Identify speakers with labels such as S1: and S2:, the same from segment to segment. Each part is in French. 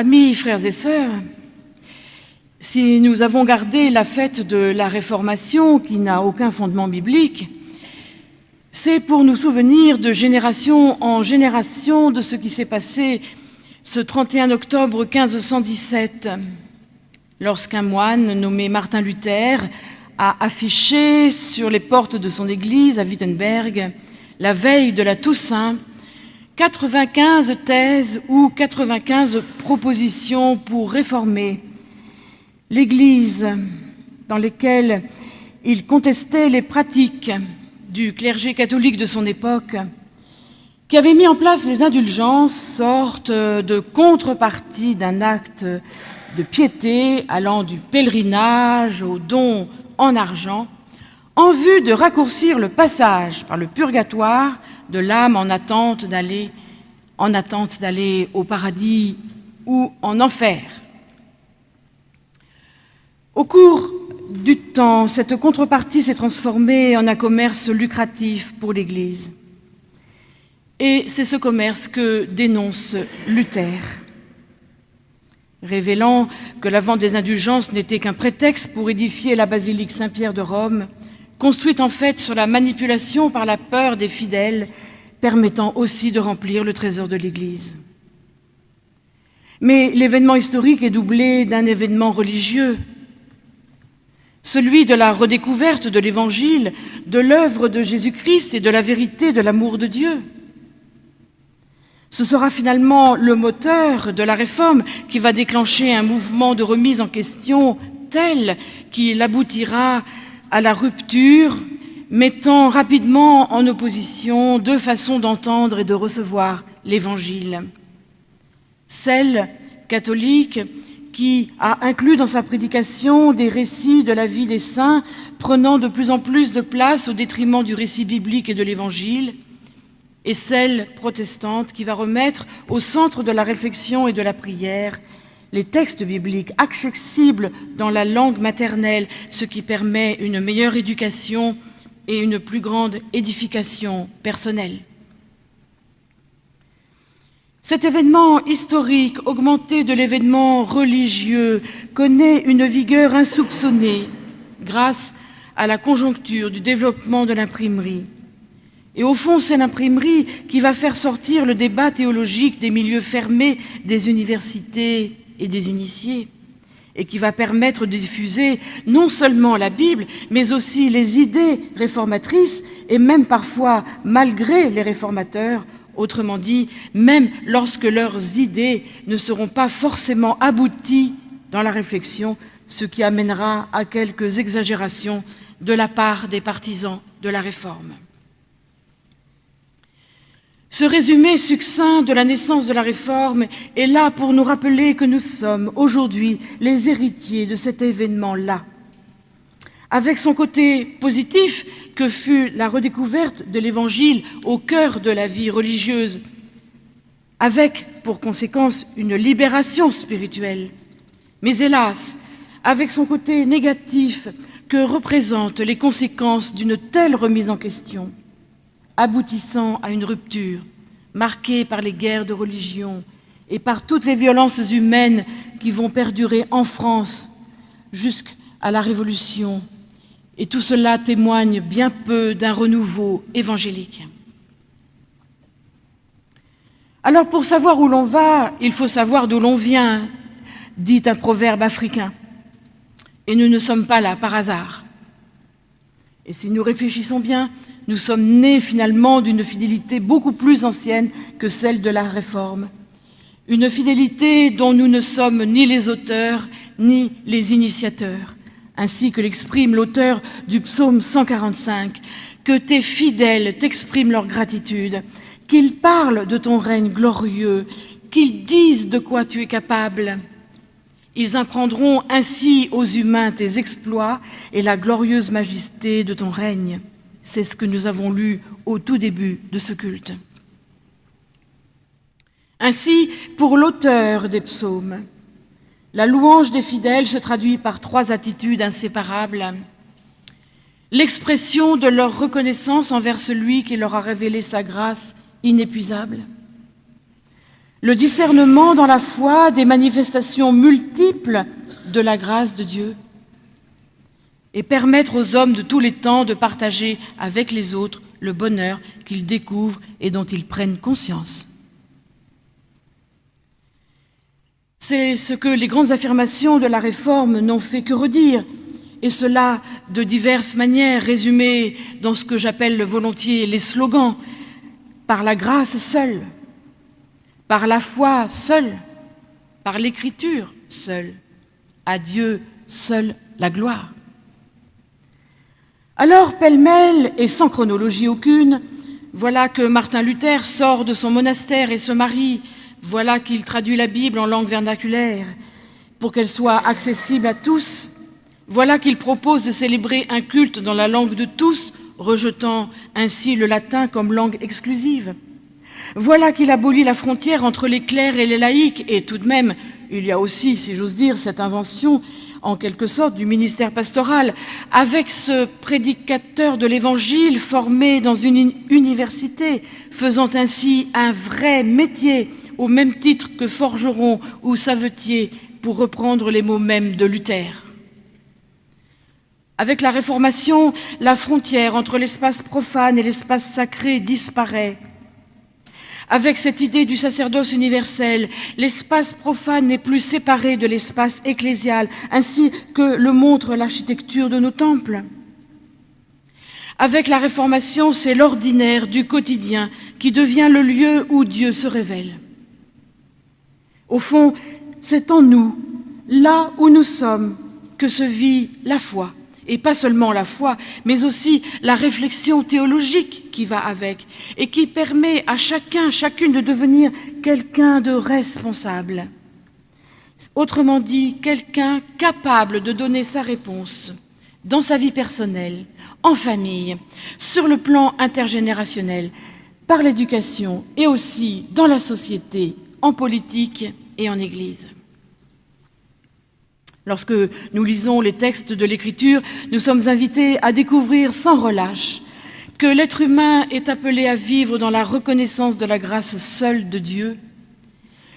S1: Amis, frères et sœurs, si nous avons gardé la fête de la Réformation, qui n'a aucun fondement biblique, c'est pour nous souvenir de génération en génération de ce qui s'est passé ce 31 octobre 1517, lorsqu'un moine nommé Martin Luther a affiché sur les portes de son église à Wittenberg, la veille de la Toussaint, 95 thèses ou 95 propositions pour réformer l'Église, dans lesquelles il contestait les pratiques du clergé catholique de son époque, qui avait mis en place les indulgences, sorte de contrepartie d'un acte de piété allant du pèlerinage au don en argent, en vue de raccourcir le passage par le purgatoire de l'âme en attente d'aller au paradis ou en enfer. Au cours du temps, cette contrepartie s'est transformée en un commerce lucratif pour l'Église. Et c'est ce commerce que dénonce Luther, révélant que la vente des indulgences n'était qu'un prétexte pour édifier la basilique Saint-Pierre de Rome, construite en fait sur la manipulation par la peur des fidèles permettant aussi de remplir le trésor de l'Église. Mais l'événement historique est doublé d'un événement religieux, celui de la redécouverte de l'Évangile, de l'œuvre de Jésus-Christ et de la vérité de l'amour de Dieu. Ce sera finalement le moteur de la réforme qui va déclencher un mouvement de remise en question tel qu'il aboutira à la rupture mettant rapidement en opposition deux façons d'entendre et de recevoir l'Évangile. Celle catholique qui a inclus dans sa prédication des récits de la vie des saints, prenant de plus en plus de place au détriment du récit biblique et de l'Évangile, et celle protestante qui va remettre au centre de la réflexion et de la prière les textes bibliques accessibles dans la langue maternelle, ce qui permet une meilleure éducation et une plus grande édification personnelle. Cet événement historique, augmenté de l'événement religieux, connaît une vigueur insoupçonnée grâce à la conjoncture du développement de l'imprimerie. Et au fond, c'est l'imprimerie qui va faire sortir le débat théologique des milieux fermés des universités et des initiés et qui va permettre de diffuser non seulement la Bible, mais aussi les idées réformatrices, et même parfois malgré les réformateurs, autrement dit, même lorsque leurs idées ne seront pas forcément abouties dans la réflexion, ce qui amènera à quelques exagérations de la part des partisans de la réforme. Ce résumé succinct de la naissance de la réforme est là pour nous rappeler que nous sommes aujourd'hui les héritiers de cet événement-là. Avec son côté positif que fut la redécouverte de l'Évangile au cœur de la vie religieuse, avec pour conséquence une libération spirituelle, mais hélas, avec son côté négatif que représentent les conséquences d'une telle remise en question aboutissant à une rupture marquée par les guerres de religion et par toutes les violences humaines qui vont perdurer en France jusqu'à la Révolution. Et tout cela témoigne bien peu d'un renouveau évangélique. Alors pour savoir où l'on va, il faut savoir d'où l'on vient, dit un proverbe africain. Et nous ne sommes pas là par hasard. Et si nous réfléchissons bien, nous sommes nés finalement d'une fidélité beaucoup plus ancienne que celle de la Réforme. Une fidélité dont nous ne sommes ni les auteurs ni les initiateurs, ainsi que l'exprime l'auteur du psaume 145, que tes fidèles t'expriment leur gratitude, qu'ils parlent de ton règne glorieux, qu'ils disent de quoi tu es capable. Ils apprendront ainsi aux humains tes exploits et la glorieuse majesté de ton règne. C'est ce que nous avons lu au tout début de ce culte. Ainsi, pour l'auteur des psaumes, la louange des fidèles se traduit par trois attitudes inséparables. L'expression de leur reconnaissance envers celui qui leur a révélé sa grâce inépuisable, le discernement dans la foi des manifestations multiples de la grâce de Dieu et permettre aux hommes de tous les temps de partager avec les autres le bonheur qu'ils découvrent et dont ils prennent conscience. C'est ce que les grandes affirmations de la Réforme n'ont fait que redire, et cela de diverses manières, résumées dans ce que j'appelle volontiers les slogans, par la grâce seule, par la foi seule, par l'écriture seule, à Dieu seule la gloire. Alors, pêle-mêle et sans chronologie aucune, voilà que Martin Luther sort de son monastère et se marie, voilà qu'il traduit la Bible en langue vernaculaire. Pour qu'elle soit accessible à tous, voilà qu'il propose de célébrer un culte dans la langue de tous, rejetant ainsi le latin comme langue exclusive. Voilà qu'il abolit la frontière entre les clercs et les laïcs, et tout de même, il y a aussi, si j'ose dire, cette invention, en quelque sorte, du ministère pastoral, avec ce prédicateur de l'Évangile formé dans une université, faisant ainsi un vrai métier, au même titre que forgeron ou savetier, pour reprendre les mots mêmes de Luther. Avec la Réformation, la frontière entre l'espace profane et l'espace sacré disparaît. Avec cette idée du sacerdoce universel, l'espace profane n'est plus séparé de l'espace ecclésial, ainsi que le montre l'architecture de nos temples. Avec la Réformation, c'est l'ordinaire du quotidien qui devient le lieu où Dieu se révèle. Au fond, c'est en nous, là où nous sommes, que se vit la foi et pas seulement la foi, mais aussi la réflexion théologique qui va avec, et qui permet à chacun, chacune de devenir quelqu'un de responsable. Autrement dit, quelqu'un capable de donner sa réponse dans sa vie personnelle, en famille, sur le plan intergénérationnel, par l'éducation et aussi dans la société, en politique et en Église. Lorsque nous lisons les textes de l'Écriture, nous sommes invités à découvrir sans relâche que l'être humain est appelé à vivre dans la reconnaissance de la grâce seule de Dieu,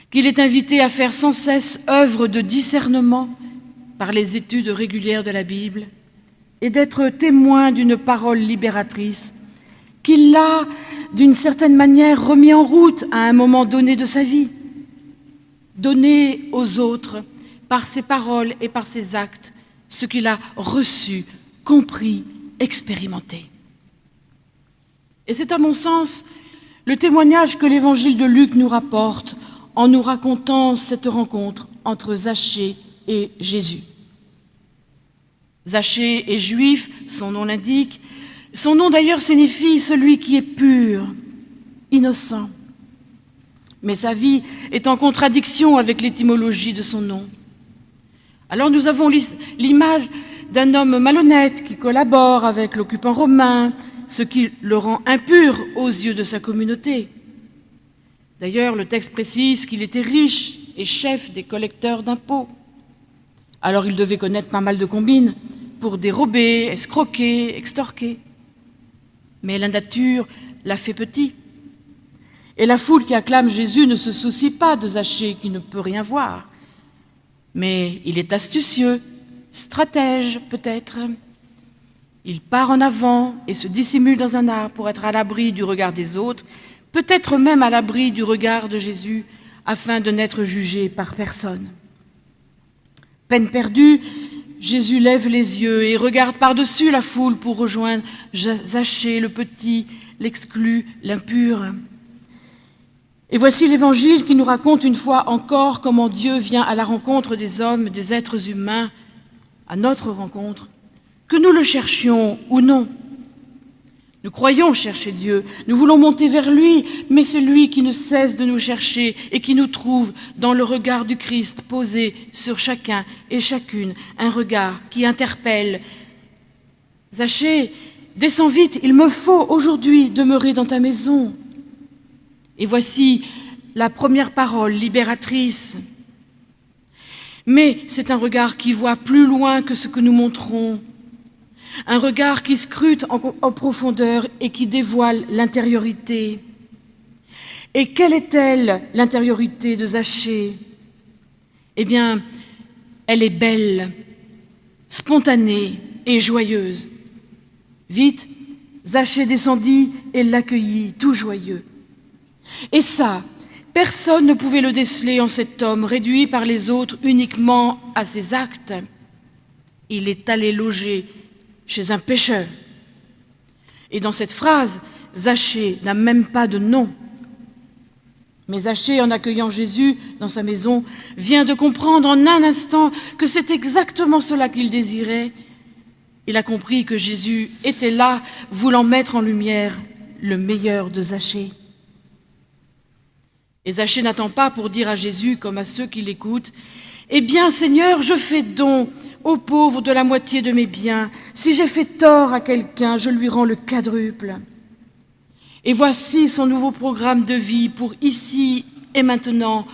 S1: qu'il est invité à faire sans cesse œuvre de discernement par les études régulières de la Bible et d'être témoin d'une parole libératrice qu'il l'a, d'une certaine manière, remis en route à un moment donné de sa vie, donné aux autres par ses paroles et par ses actes ce qu'il a reçu, compris, expérimenté. Et c'est à mon sens le témoignage que l'évangile de Luc nous rapporte en nous racontant cette rencontre entre Zachée et Jésus. Zachée est juif, son nom l'indique. Son nom d'ailleurs signifie celui qui est pur, innocent. Mais sa vie est en contradiction avec l'étymologie de son nom. Alors nous avons l'image d'un homme malhonnête qui collabore avec l'occupant romain, ce qui le rend impur aux yeux de sa communauté. D'ailleurs, le texte précise qu'il était riche et chef des collecteurs d'impôts. Alors il devait connaître pas mal de combines pour dérober, escroquer, extorquer. Mais la nature l'a fait petit. Et la foule qui acclame Jésus ne se soucie pas de Zachée qui ne peut rien voir. Mais il est astucieux, stratège peut-être. Il part en avant et se dissimule dans un arbre pour être à l'abri du regard des autres, peut-être même à l'abri du regard de Jésus, afin de n'être jugé par personne. Peine perdue, Jésus lève les yeux et regarde par-dessus la foule pour rejoindre Zachée, le petit, l'exclu, l'impur. Et voici l'Évangile qui nous raconte une fois encore comment Dieu vient à la rencontre des hommes, des êtres humains, à notre rencontre, que nous le cherchions ou non. Nous croyons chercher Dieu, nous voulons monter vers lui, mais c'est lui qui ne cesse de nous chercher et qui nous trouve dans le regard du Christ posé sur chacun et chacune, un regard qui interpelle. Zachée, descends vite, il me faut aujourd'hui demeurer dans ta maison. Et voici la première parole libératrice. Mais c'est un regard qui voit plus loin que ce que nous montrons, un regard qui scrute en, profondeur et qui dévoile l'intériorité. Et quelle est-elle, l'intériorité de Zachée Eh bien, elle est belle, spontanée et joyeuse. Vite, Zachée descendit et l'accueillit, tout joyeux. Et ça, personne ne pouvait le déceler en cet homme, réduit par les autres uniquement à ses actes. Il est allé loger chez un pêcheur. Et dans cette phrase, Zachée n'a même pas de nom. Mais Zachée, en accueillant Jésus dans sa maison, vient de comprendre en un instant que c'est exactement cela qu'il désirait. Il a compris que Jésus était là, voulant mettre en lumière le meilleur de Zachée. Et Zachée n'attend pas pour dire à Jésus, comme à ceux qui l'écoutent, « Eh bien, Seigneur, je fais don aux pauvres de la moitié de mes biens. Si j'ai fait tort à quelqu'un, je lui rends le quadruple. » Et voici son nouveau programme de vie pour ici et maintenant,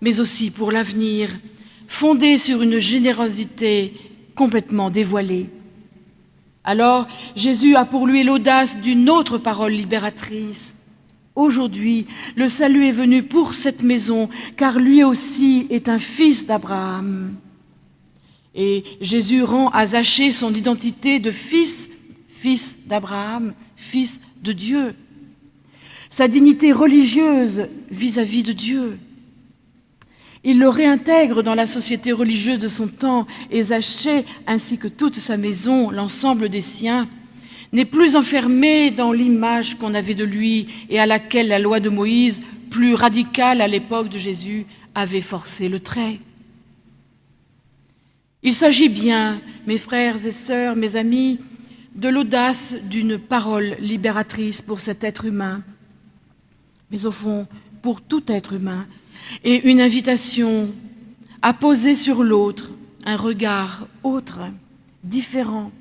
S1: mais aussi pour l'avenir, fondé sur une générosité complètement dévoilée. Alors Jésus a pour lui l'audace d'une autre parole libératrice. Aujourd'hui, le salut est venu pour cette maison, car lui aussi est un fils d'Abraham. Et Jésus rend à Zachée son identité de fils, fils d'Abraham, fils de Dieu sa dignité religieuse vis-à-vis de Dieu. Il le réintègre dans la société religieuse de son temps et Zachée, ainsi que toute sa maison, l'ensemble des siens, n'est plus enfermé dans l'image qu'on avait de lui et à laquelle la loi de Moïse, plus radicale à l'époque de Jésus, avait forcé le trait. Il s'agit bien, mes frères et sœurs, mes amis, de l'audace d'une parole libératrice pour cet être humain mais au fond pour tout être humain, et une invitation à poser sur l'autre un regard autre, différent,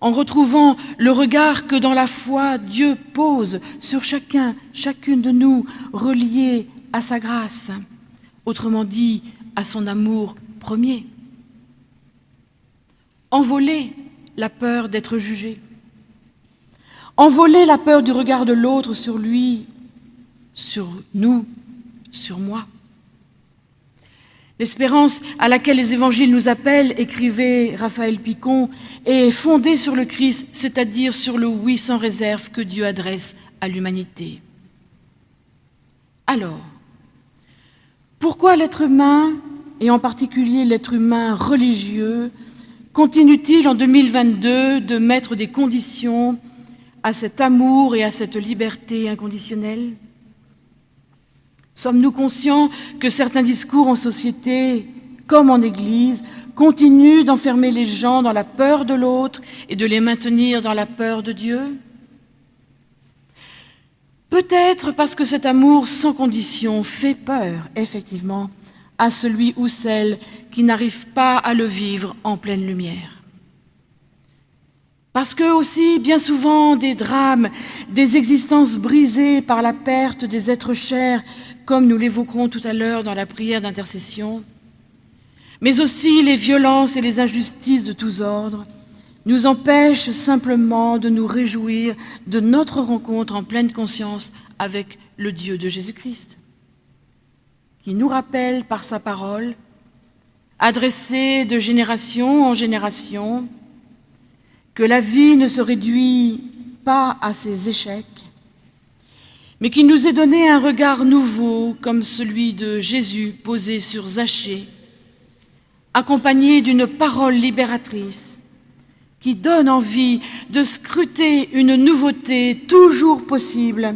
S1: en retrouvant le regard que dans la foi Dieu pose sur chacun, chacune de nous, relié à sa grâce, autrement dit à son amour premier. Envoler la peur d'être jugé, envoler la peur du regard de l'autre sur lui sur nous, sur moi. L'espérance à laquelle les évangiles nous appellent, écrivait Raphaël Picon, est fondée sur le Christ, c'est-à-dire sur le oui sans réserve que Dieu adresse à l'humanité. Alors, pourquoi l'être humain, et en particulier l'être humain religieux, continue-t-il en 2022 de mettre des conditions à cet amour et à cette liberté inconditionnelle? Sommes-nous conscients que certains discours en société, comme en Église, continuent d'enfermer les gens dans la peur de l'autre et de les maintenir dans la peur de Dieu? Peut-être parce que cet amour sans condition fait peur, effectivement, à celui ou celle qui n'arrive pas à le vivre en pleine lumière. Parce que aussi, bien souvent, des drames, des existences brisées par la perte des êtres chers comme nous l'évoquerons tout à l'heure dans la prière d'intercession, mais aussi les violences et les injustices de tous ordres, nous empêchent simplement de nous réjouir de notre rencontre en pleine conscience avec le Dieu de Jésus-Christ, qui nous rappelle par sa parole, adressée de génération en génération, que la vie ne se réduit pas à ses échecs, mais qui nous ait donné un regard nouveau comme celui de Jésus posé sur Zachée, accompagné d'une parole libératrice qui donne envie de scruter une nouveauté toujours possible,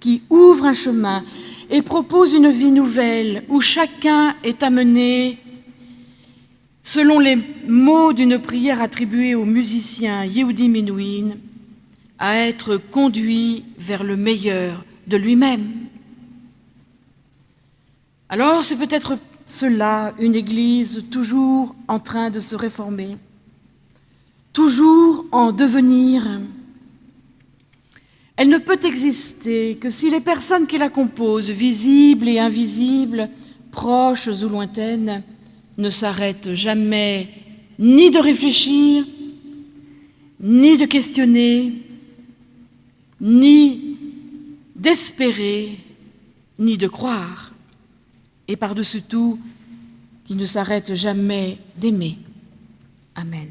S1: qui ouvre un chemin et propose une vie nouvelle où chacun est amené, selon les mots d'une prière attribuée au musicien Yehudi Menuhin, à être conduit vers le meilleur de lui-même. Alors c'est peut-être cela, une Église toujours en train de se réformer, toujours en devenir. Elle ne peut exister que si les personnes qui la composent, visibles et invisibles, proches ou lointaines, ne s'arrête jamais ni de réfléchir, ni de questionner, ni d'espérer, ni de croire, et par-dessus tout, qui ne s'arrête jamais d'aimer. Amen.